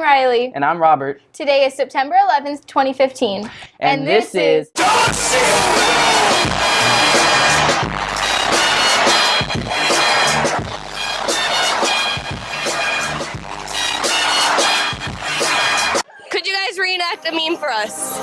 Riley. And I'm Robert. Today is September 11th, 2015. And, this, is. Could you guys reenact a meme for us?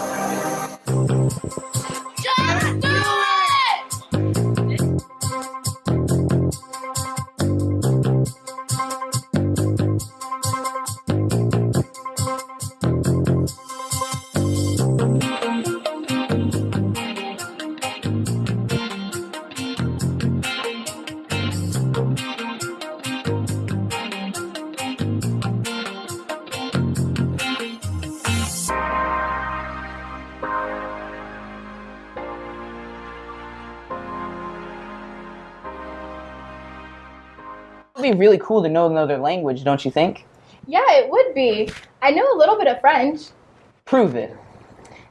It'd be really cool to know another language, don't you think? Yeah, it would be. I know a little bit of French. Prove it.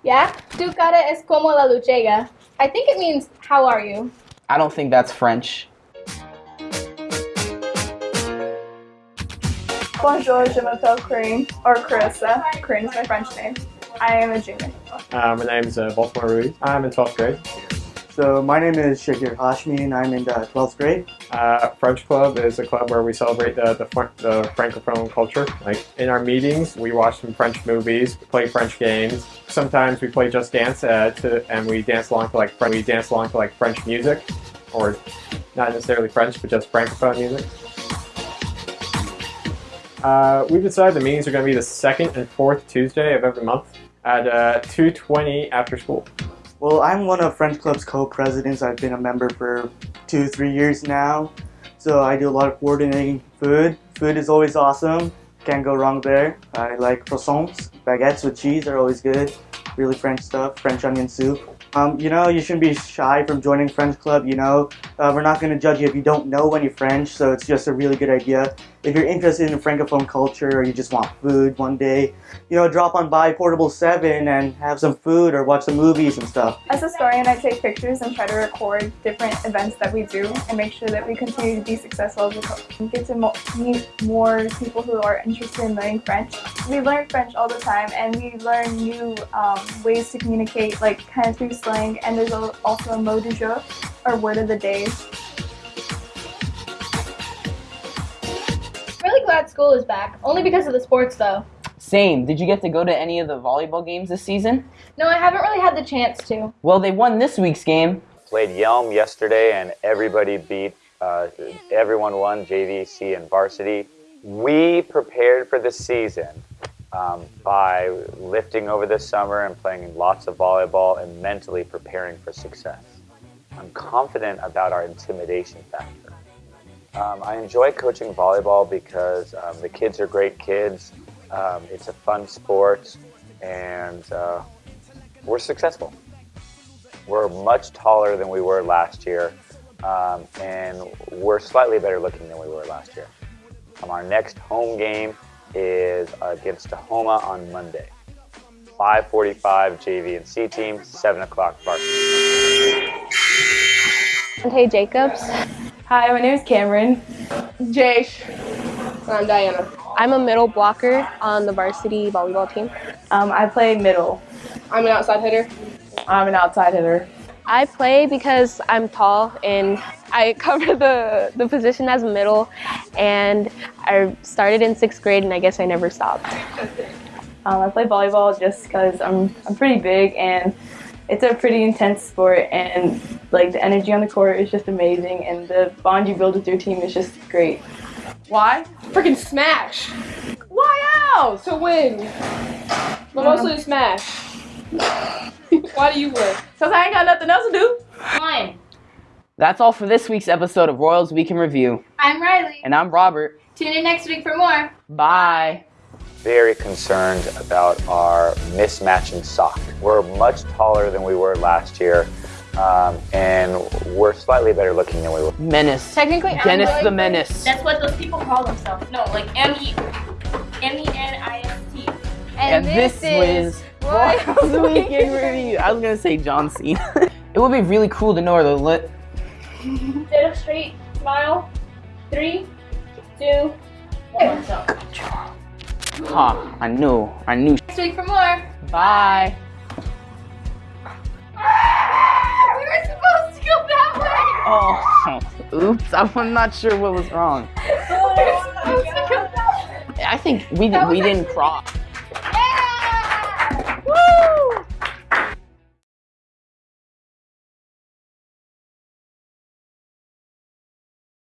Yeah? Tu cara es como la luchega. I think it means, how are you? I don't think that's French. Bonjour, je m'appelle Corinne, or Carissa. Corinne is my French name. I am a junior. Uh, my name's uh, Baltimore Ruiz. I'm in 12th grade. So my name is Shakir Hashmi and I'm in the 12th grade. Uh, French Club is a club where we celebrate the, the, the Francophone culture. Like in our meetings, we watch some French movies, play French games. Sometimes we play Just Dance uh, to, and we dance along to like French, we dance along to like French music, or not necessarily French, but just Francophone music. Uh, we've decided the meetings are going to be the second and fourth Tuesday of every month at uh, 2:20 after school. Well, I'm one of French Club's co-presidents. I've been a member for two, three years now. So I do a lot of coordinating food. Food is always awesome. Can't go wrong there. I like croissants. Baguettes with cheese are always good. Really French stuff. French onion soup. Um, you know, you shouldn't be shy from joining French Club. You know, uh, we're not going to judge you if you don't know any French. So it's just a really good idea. If you're interested in Francophone culture or you just want food one day, you know, drop on by Portable 7 and have some food or watch some movies and stuff. As a historian, I take pictures and try to record different events that we do and make sure that we continue to be successful as a couple. Get to meet more people who are interested in learning French. We learn French all the time and we learn new um, ways to communicate, like kind of through slang. And there's also a mot du jour, or word of the day. Glad school is back. Only because of the sports, though. Same. Did you get to go to any of the volleyball games this season? No, I haven't really had the chance to. Well, they won this week's game. Played Yelm yesterday, and everybody beat. Uh, everyone won JVC and varsity. We prepared for the season um, by lifting over the summer and playing lots of volleyball and mentally preparing for success. I'm confident about our intimidation factor. Um, I enjoy coaching volleyball because um, the kids are great kids. Um, it's a fun sport, and uh, we're successful. We're much taller than we were last year, um, and we're slightly better looking than we were last year. Um, our next home game is against Tahoma on Monday. 5:45 JV and C team, 7 o'clock varsity. Hey Jacobs. Hi, my name is Cameron. Jace. I'm Diana. I'm a middle blocker on the varsity volleyball team. Um, I play middle. I'm an outside hitter. I'm an outside hitter. I play because I'm tall and I cover the, the position as middle and I started in sixth grade and I guess I never stopped. Um, I play volleyball just because I'm, I'm pretty big and it's a pretty intense sport and like the energy on the court is just amazing and the bond you build with your team is just great. Why? Freaking smash. Why else? To win. But mostly to smash. Why do you win? Cause I ain't got nothing else to do. Fine. That's all for this week's episode of Royals Week in Review. I'm Riley. And I'm Robert. Tune in next week for more. Bye. Very concerned about our mismatch in sock. We're much taller than we were last year, um, and we're slightly better looking than we were. Menace. Technically, Dennis the Menace. That's what those people call themselves. No, like M E M E N I S T. And, and this, this is Wild Weekend Review. I was gonna say John Cena. it would be really cool to know where the lit. Instead of straight smile, three, two, one. Good job. I knew. I knew. Next week for more. Bye. oops, I'm not sure what was wrong. I think we, we didn't cross.